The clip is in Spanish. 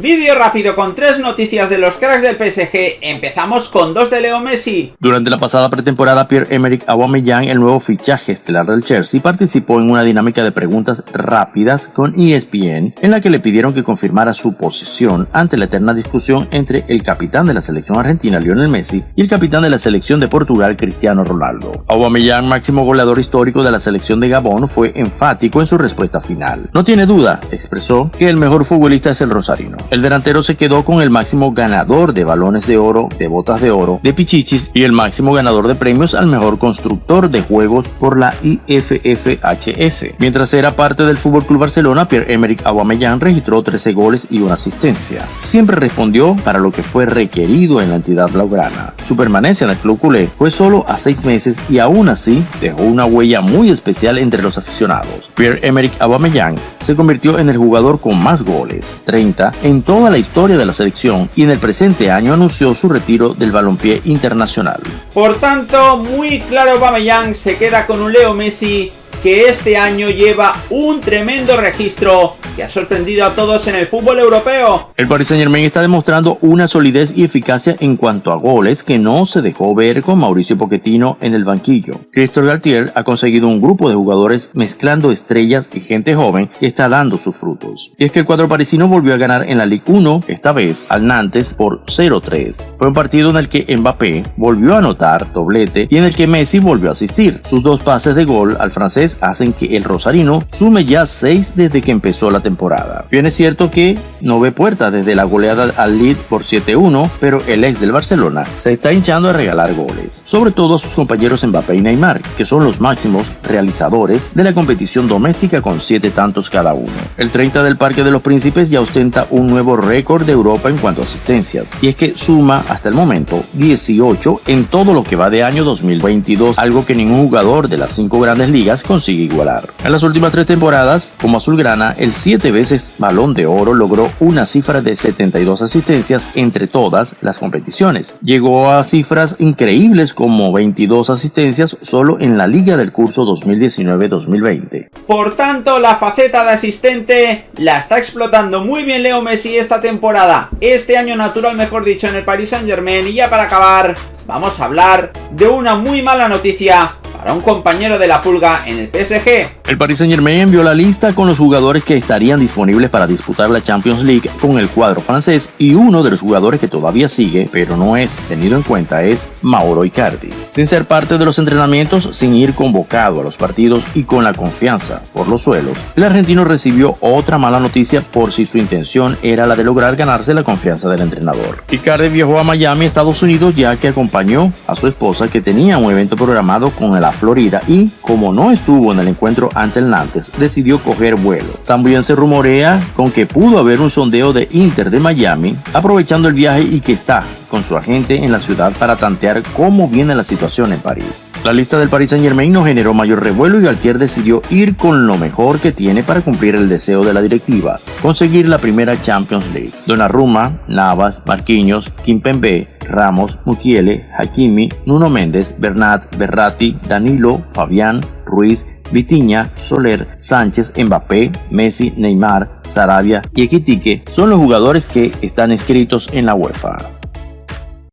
Vídeo rápido con tres noticias de los cracks del PSG. Empezamos con dos de Leo Messi. Durante la pasada pretemporada, Pierre-Emerick Aubameyang, el nuevo fichaje estelar del Chelsea, participó en una dinámica de preguntas rápidas con ESPN, en la que le pidieron que confirmara su posición ante la eterna discusión entre el capitán de la selección argentina, Lionel Messi, y el capitán de la selección de Portugal, Cristiano Ronaldo. Aubameyang, máximo goleador histórico de la selección de Gabón, fue enfático en su respuesta final. No tiene duda, expresó, que el mejor futbolista es el rosarino. El delantero se quedó con el máximo ganador de balones de oro, de botas de oro, de pichichis y el máximo ganador de premios al mejor constructor de juegos por la IFFHS. Mientras era parte del FC Barcelona, Pierre-Emerick Aubameyang registró 13 goles y una asistencia. Siempre respondió para lo que fue requerido en la entidad blaugrana. Su permanencia en el club culé fue solo a seis meses y aún así dejó una huella muy especial entre los aficionados. Pierre-Emerick Aubameyang se convirtió en el jugador con más goles, 30, en toda la historia de la selección y en el presente año anunció su retiro del balompié internacional. Por tanto, muy claro Aubameyang se queda con un Leo Messi que este año lleva un tremendo registro que ha sorprendido a todos en el fútbol europeo. El Paris Saint Germain está demostrando una solidez y eficacia en cuanto a goles que no se dejó ver con Mauricio Pochettino en el banquillo. Christophe Galtier ha conseguido un grupo de jugadores mezclando estrellas y gente joven y está dando sus frutos. Y es que el cuadro parisino volvió a ganar en la Ligue 1, esta vez al Nantes por 0-3. Fue un partido en el que Mbappé volvió a anotar doblete y en el que Messi volvió a asistir. Sus dos pases de gol al francés hacen que el Rosarino sume ya 6 desde que empezó la temporada. Bien es cierto que no ve puerta desde la goleada al lead por 7-1, pero el ex del Barcelona se está hinchando a regalar goles, sobre todo a sus compañeros Mbappé y Neymar, que son los máximos realizadores de la competición doméstica con 7 tantos cada uno. El 30 del Parque de los Príncipes ya ostenta un nuevo récord de Europa en cuanto a asistencias, y es que suma hasta el momento 18 en todo lo que va de año 2022, algo que ningún jugador de las 5 grandes ligas consigue igualar. En las últimas tres temporadas, como azulgrana, el siete veces balón de oro logró una cifra de 72 asistencias entre todas las competiciones. Llegó a cifras increíbles como 22 asistencias solo en la liga del curso 2019-2020. Por tanto, la faceta de asistente la está explotando muy bien Leo Messi esta temporada. Este año natural, mejor dicho, en el Paris Saint Germain. Y ya para acabar, vamos a hablar de una muy mala noticia para un compañero de la pulga en el PSG. El Paris Saint Germain envió la lista con los jugadores que estarían disponibles para disputar la Champions League con el cuadro francés y uno de los jugadores que todavía sigue, pero no es tenido en cuenta, es Mauro Icardi. Sin ser parte de los entrenamientos, sin ir convocado a los partidos y con la confianza por los suelos, el argentino recibió otra mala noticia por si su intención era la de lograr ganarse la confianza del entrenador. Icardi viajó a Miami, Estados Unidos, ya que acompañó a su esposa que tenía un evento programado con el Florida y, como no estuvo en el encuentro ante el Nantes, decidió coger vuelo. También se rumorea con que pudo haber un sondeo de Inter de Miami aprovechando el viaje y que está con su agente en la ciudad para tantear cómo viene la situación en París. La lista del Paris Saint Germain no generó mayor revuelo y Galtier decidió ir con lo mejor que tiene para cumplir el deseo de la directiva, conseguir la primera Champions League. Donnarumma, Navas, Marquinhos, Kimpembe, Ramos, Mukiele, Hakimi, Nuno Méndez, Bernat, Berratti, Danilo, Fabián, Ruiz, Vitiña, Soler, Sánchez, Mbappé, Messi, Neymar, Sarabia y Equitique son los jugadores que están escritos en la UEFA.